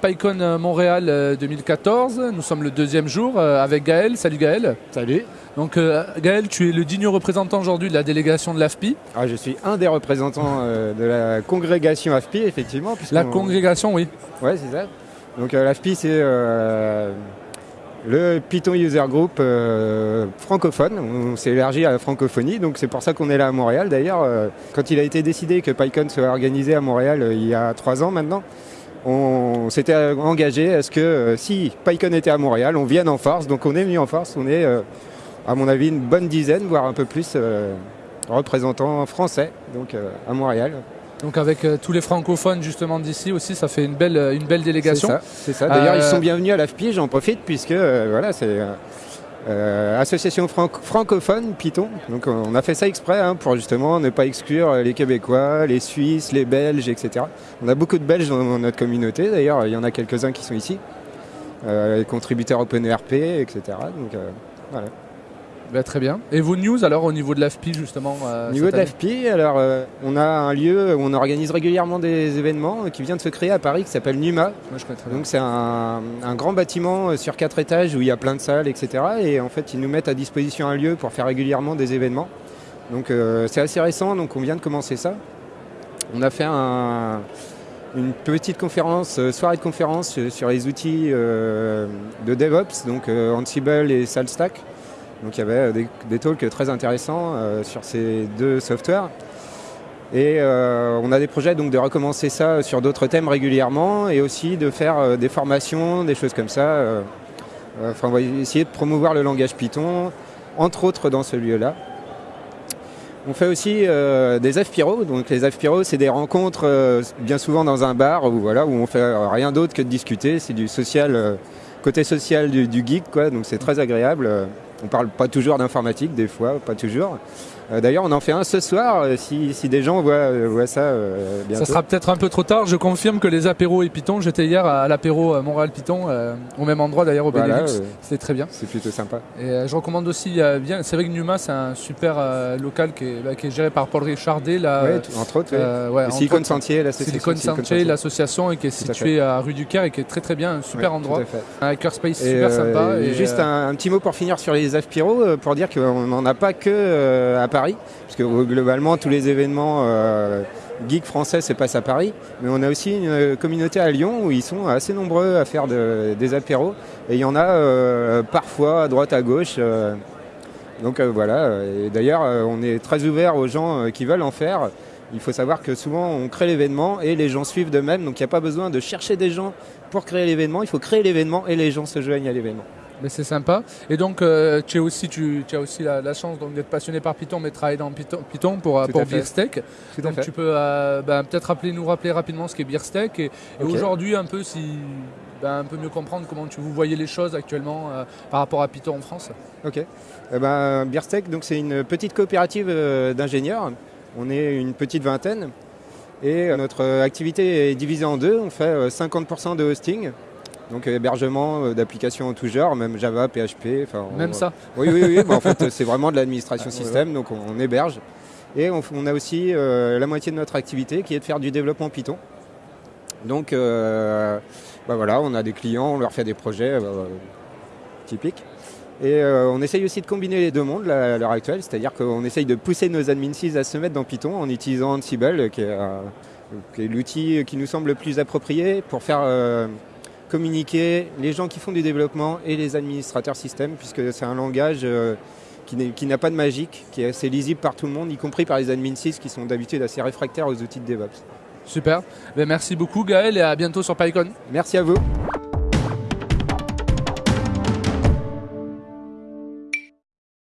PyCon euh, Montréal euh, 2014. Nous sommes le deuxième jour euh, avec Gaël. Salut Gaël. Salut. Donc euh, Gaël, tu es le digne représentant aujourd'hui de la délégation de l'AFPI. Ah, je suis un des représentants euh, de la congrégation AFPI, effectivement. La congrégation, oui. Ouais, c'est ça. Donc euh, l'AFPI, c'est euh, le Python User Group euh, francophone. On s'est élargi à la francophonie, donc c'est pour ça qu'on est là à Montréal. D'ailleurs, euh, quand il a été décidé que PyCon soit organisé à Montréal euh, il y a trois ans maintenant, on s'était engagé à ce que euh, si PyCon était à Montréal, on vienne en force. Donc on est venu en force. On est, euh, à mon avis, une bonne dizaine, voire un peu plus, euh, représentants français, donc à Montréal. Donc avec euh, tous les francophones justement d'ici aussi, ça fait une belle, une belle délégation. C'est ça. D'ailleurs, Euh, ils sont bienvenus à l'AFPI, j'en profite, puisque euh, voilà, c'est euh, association franco- francophone Python. Donc on a fait ça exprès hein, pour justement ne pas exclure les Québécois, les Suisses, les Belges, etc. On a beaucoup de Belges dans notre communauté, d'ailleurs, il y en a quelques-uns qui sont ici. Euh, les contributeurs OpenERP, etc. Donc euh, voilà. Bah, très bien. Et vos news alors au niveau de l'AFPI justement euh, Au niveau de l'AFPI, alors euh, on a un lieu où on organise régulièrement des événements euh, qui vient de se créer à Paris qui s'appelle NUMA. Moi je connais très bien. Donc c'est un, un grand bâtiment euh, sur quatre étages où il y a plein de salles, etc. Et en fait, ils nous mettent à disposition un lieu pour faire régulièrement des événements. Donc c'est assez récent, donc on vient de commencer ça. On a fait un- une petite conférence, soirée de conférence sur les outils de DevOps, donc Ansible et SaltStack. Donc il y avait euh, des, talks très intéressants euh, sur ces deux softwares. Et euh, on a des projets donc de recommencer ça sur d'autres thèmes régulièrement et aussi de faire des formations, des choses comme ça. Enfin, on va essayer de promouvoir le langage Python, entre autres dans ce lieu-là. On fait aussi des AFPIRO. Donc les AFPIRO, c'est des rencontres bien souvent dans un bar où, voilà, où on fait rien d'autre que de discuter. C'est du social, côté social du, du geek, quoi. Donc c'est très agréable. On parle pas toujours d'informatique, des fois, pas toujours. Euh, D'ailleurs, on en fait un ce soir, euh, si, si des gens voient, euh, voient ça bientôt. Ça sera peut-être un peu trop tard. Je confirme que les apéros et Python, j'étais hier à l'apéro Montréal Python, euh, au même endroit d'ailleurs au Voilà, Benelux. C'était très bien. c'est plutôt sympa. Et je recommande aussi bien. C'est vrai que Numa, c'est un super local qui est, bah, qui est géré par Paul Richardet. Là, Ouais, tout- entre autres, ouais. entre Silicon Sentier, l'association Silicon Sentier, l'association, et qui est à située à rue du Caire et qui est très très bien, un super Ouais, endroit, un hackerspace Et, super sympa. et Et, juste un, un petit mot pour finir sur les AFPIRO, euh, pour dire qu'on n'en a pas que à Paris, parce que globalement tous les événements euh, geeks français se passent à Paris, mais on a aussi une euh, communauté à Lyon où ils sont assez nombreux à faire de- des apéros, et il y en a euh, parfois à droite à gauche. euh, donc voilà, d'ailleurs on est très ouvert aux gens qui veulent en faire. Il faut savoir que souvent on crée l'événement et les gens suivent de même, donc il n'y a pas besoin de chercher des gens pour créer l'événement, il faut créer l'événement et les gens se joignent à l'événement. Mais c'est sympa. Et donc, euh, tu, es aussi, tu, tu as aussi la, la chance donc, d'être passionné par Python, mais de travailler dans Python, Python pour, pour. Beersteak. Donc fait. tu peux euh, ben, peut-être rappeler, nous rappeler rapidement ce qu'est Beersteak et, aujourd'hui un peu si ben, un peu mieux comprendre comment tu vous voyez les choses actuellement euh, par rapport à Python en France. Ok. Eh ben, Beerstech, donc c'est une petite coopérative d'ingénieurs. On est une petite vingtaine. Et notre activité est divisée en deux. On fait euh, 50% de hosting, donc euh, hébergement euh, d'applications en tout genre, même Java, PHP. on- Même ça. Oui, oui, oui. bah, en fait, c'est vraiment de l'administration Ah, système, donc on, on héberge. Et on, a aussi euh, la moitié de notre activité qui est de faire du développement Python. Donc, euh, bah voilà, on a des clients, on leur fait des projets euh, typiques. Et on essaye aussi de combiner les deux mondes là, à l'heure actuelle, c'est-à-dire qu'on essaye de pousser nos admin à se mettre dans Python en utilisant Ansible, qui est, l'outil qui nous semble le plus approprié pour faire communiquer les gens qui font du développement et les administrateurs système, puisque c'est un langage euh, qui n'a pas de magique, qui est assez lisible par tout le monde, y compris par les admin sys qui sont d'habitude assez réfractaires aux outils de DevOps. Super. Ben, merci beaucoup Gaël et à bientôt sur PyCon. Merci à vous.